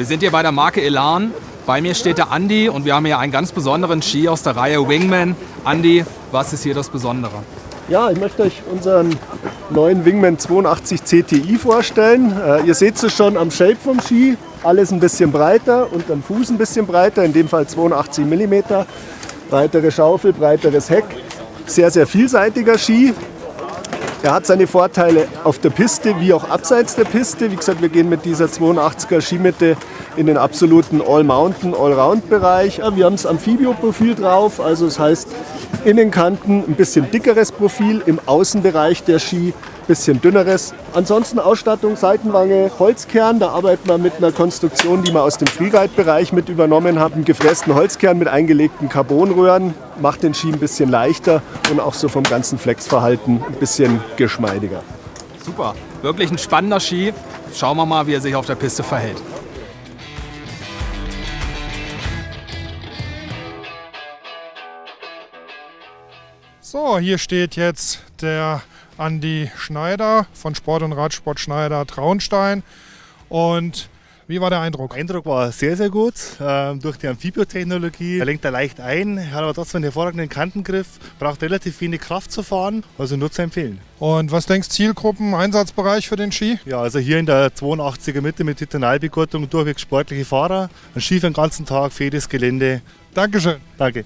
Wir sind hier bei der Marke Elan. Bei mir steht der Andi und wir haben hier einen ganz besonderen Ski aus der Reihe Wingman. Andi, was ist hier das Besondere? Ja, ich möchte euch unseren neuen Wingman 82 CTI vorstellen. Äh, ihr seht es schon am Shape vom Ski. Alles ein bisschen breiter und am Fuß ein bisschen breiter, in dem Fall 82 mm. Breitere Schaufel, breiteres Heck. Sehr, sehr vielseitiger Ski. Er hat seine Vorteile auf der Piste wie auch abseits der Piste. Wie gesagt, wir gehen mit dieser 82er Skimitte in den absoluten All-Mountain, Allround-Bereich. Wir haben das Amphibio-Profil drauf, also das heißt Innenkanten ein bisschen dickeres Profil, im Außenbereich der Ski bisschen dünneres. Ansonsten Ausstattung, Seitenwange, Holzkern. Da arbeiten wir mit einer Konstruktion, die wir aus dem Freeride-Bereich mit übernommen haben. Gefrästen Holzkern mit eingelegten Carbonröhren. Macht den Ski ein bisschen leichter und auch so vom ganzen Flexverhalten ein bisschen geschmeidiger. Super, wirklich ein spannender Ski. Schauen wir mal, wie er sich auf der Piste verhält. So, hier steht jetzt der Andi Schneider von Sport und Radsport Schneider Traunstein. Und wie war der Eindruck? Der Eindruck war sehr, sehr gut. Ähm, durch die Amphibiotechnologie. Er lenkt er leicht ein, hat aber trotzdem einen hervorragenden Kantengriff, braucht relativ wenig Kraft zu fahren, also nur zu empfehlen. Und was denkst du, Zielgruppen, Einsatzbereich für den Ski? Ja, also hier in der 82er Mitte mit Titanalbegurtung durchweg sportliche Fahrer. Ein Ski für den ganzen Tag, für jedes Gelände. Dankeschön. Danke.